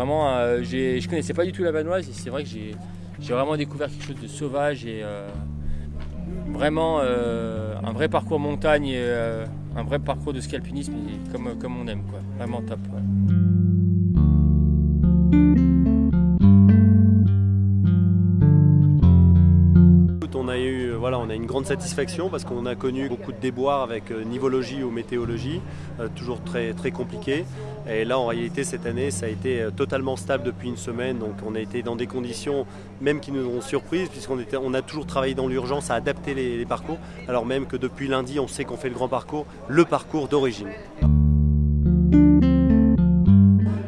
Vraiment, euh, je connaissais pas du tout la Vanoise et c'est vrai que j'ai vraiment découvert quelque chose de sauvage et euh, vraiment euh, un vrai parcours montagne et euh, un vrai parcours de ski alpinisme et comme, comme on aime. Quoi. Vraiment top. Voilà, on a une grande satisfaction parce qu'on a connu beaucoup de déboires avec euh, nivologie ou météologie, euh, toujours très, très compliqué. Et là, en réalité, cette année, ça a été euh, totalement stable depuis une semaine. Donc, on a été dans des conditions même qui nous ont surprises, puisqu'on on a toujours travaillé dans l'urgence à adapter les, parcours, alors même que depuis lundi, on sait qu'on fait le grand parcours, le parcours d'origine.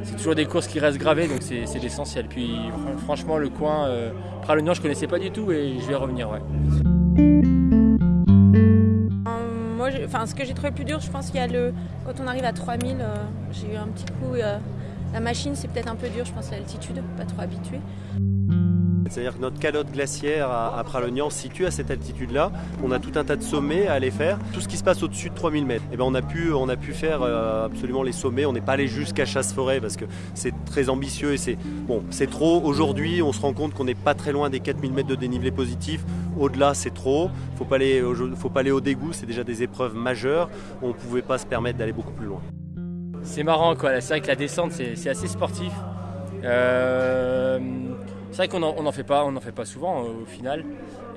C'est toujours des courses qui restent gravées, donc c'est l'essentiel. Puis fran- franchement, le coin Pralognan, je connaissais pas du tout et je vais revenir. Ouais. Moi, enfin, ce que j'ai trouvé le plus dur, je pense qu'il y a le. Quand on arrive à 3000, euh, j'ai eu un petit coup. euh, la machine, c'est peut-être un peu dur, je pense, l'altitude, pas trop habitué. C'est-à-dire que notre calotte glaciaire à, Pralognan se situe à cette altitude-là. On a tout un tas de sommets à aller faire. Tout ce qui se passe au-dessus de 3000 mètres, eh ben on, a pu, on a pu faire euh, absolument les sommets. On n'est pas allé jusqu'à Chasse-Forêt parce que c'est très ambitieux et c'est bon, trop. Aujourd'hui, on se rend compte qu'on n'est pas très loin des 4000 mètres de dénivelé positif. Au-delà, c'est trop. Faut pas aller, au- faut pas aller au dégoût. C'est déjà des épreuves majeures. On ne pouvait pas se permettre d'aller beaucoup plus loin. C'est marrant quoi, c'est vrai que la descente c'est c'est assez sportif. Euh, c'est vrai qu'on n'en en fait pas, on en fait pas souvent euh, au final.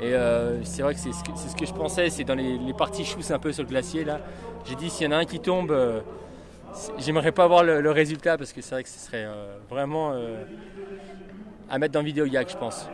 Et euh, c'est vrai que c'est ce, que je pensais, c'est dans les, parties chousses un peu sur le glacier là. J'ai dit s'il y en a un qui tombe, euh, j'aimerais pas voir le, le résultat parce que c'est vrai que ce serait vraiment à mettre dans vidéo yak je pense.